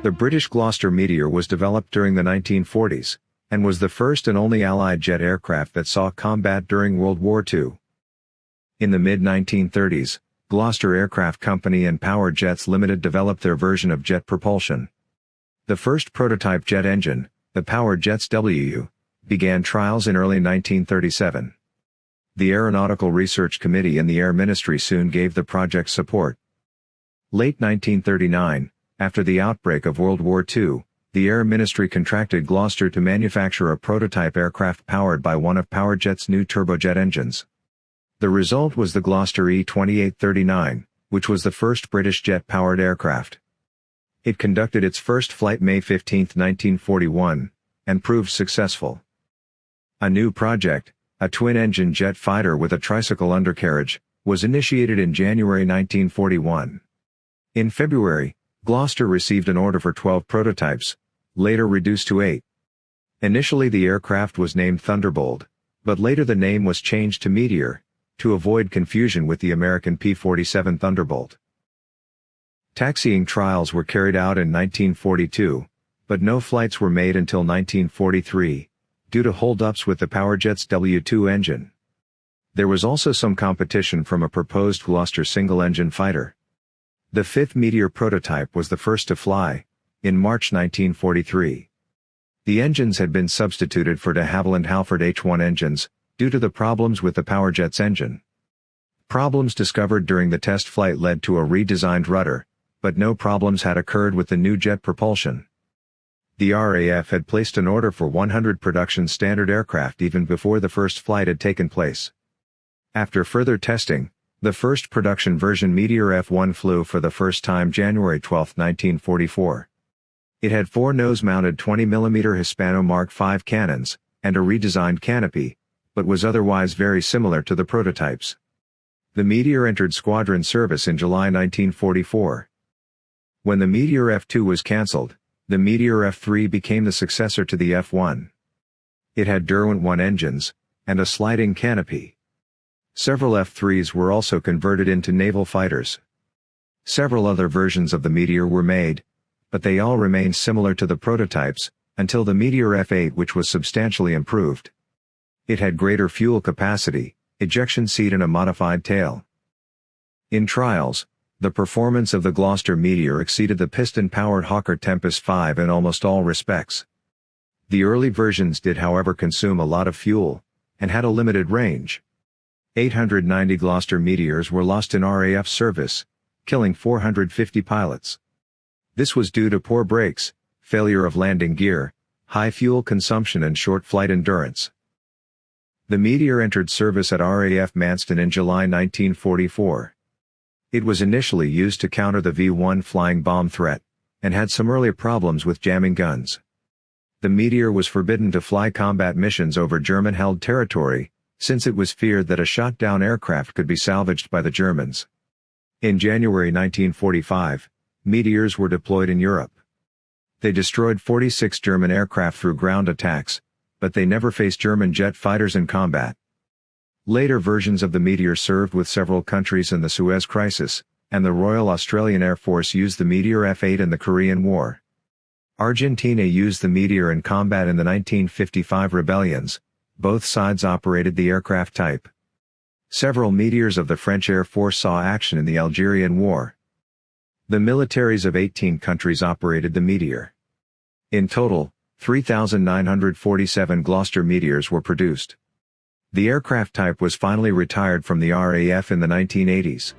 The British Gloster Meteor was developed during the 1940s, and was the first and only Allied jet aircraft that saw combat during World War II. In the mid-1930s, Gloster Aircraft Company and Power Jets Limited developed their version of jet propulsion. The first prototype jet engine, the Power Jets WU, began trials in early 1937. The Aeronautical Research Committee and the Air Ministry soon gave the project support. Late 1939, after the outbreak of World War II, the Air Ministry contracted Gloster to manufacture a prototype aircraft powered by one of PowerJet's new turbojet engines. The result was the Gloster E-2839, which was the first British jet-powered aircraft. It conducted its first flight May 15, 1941, and proved successful. A new project, a twin-engine jet fighter with a tricycle undercarriage, was initiated in January 1941. In February, Gloster received an order for 12 prototypes, later reduced to 8. Initially the aircraft was named Thunderbolt, but later the name was changed to Meteor, to avoid confusion with the American P-47 Thunderbolt. Taxiing trials were carried out in 1942, but no flights were made until 1943, due to holdups with the Powerjet's W-2 engine. There was also some competition from a proposed Gloster single-engine fighter. The fifth Meteor prototype was the first to fly, in March 1943. The engines had been substituted for de Havilland Halford H-1 engines, due to the problems with the Powerjet's engine. Problems discovered during the test flight led to a redesigned rudder, but no problems had occurred with the new jet propulsion. The RAF had placed an order for 100 production standard aircraft even before the first flight had taken place. After further testing, the first production version Meteor F-1 flew for the first time January 12, 1944. It had four nose-mounted 20mm Hispano Mark V cannons, and a redesigned canopy, but was otherwise very similar to the prototypes. The Meteor entered squadron service in July 1944. When the Meteor F-2 was cancelled, the Meteor F-3 became the successor to the F-1. It had Derwent 1 engines, and a sliding canopy. Several F-3s were also converted into naval fighters. Several other versions of the Meteor were made, but they all remained similar to the prototypes, until the Meteor F-8 which was substantially improved. It had greater fuel capacity, ejection seat and a modified tail. In trials, the performance of the Gloster Meteor exceeded the piston-powered Hawker Tempest 5 in almost all respects. The early versions did however consume a lot of fuel, and had a limited range. 890 Gloster Meteors were lost in RAF service, killing 450 pilots. This was due to poor brakes, failure of landing gear, high fuel consumption and short flight endurance. The Meteor entered service at RAF Manston in July 1944. It was initially used to counter the V-1 flying bomb threat, and had some early problems with jamming guns. The Meteor was forbidden to fly combat missions over German-held territory, since it was feared that a shot-down aircraft could be salvaged by the Germans. In January 1945, Meteors were deployed in Europe. They destroyed 46 German aircraft through ground attacks, but they never faced German jet fighters in combat. Later versions of the Meteor served with several countries in the Suez Crisis, and the Royal Australian Air Force used the Meteor F-8 in the Korean War. Argentina used the Meteor in combat in the 1955 rebellions, both sides operated the aircraft type. Several meteors of the French Air Force saw action in the Algerian War. The militaries of 18 countries operated the Meteor. In total, 3,947 Gloster Meteors were produced. The aircraft type was finally retired from the RAF in the 1980s.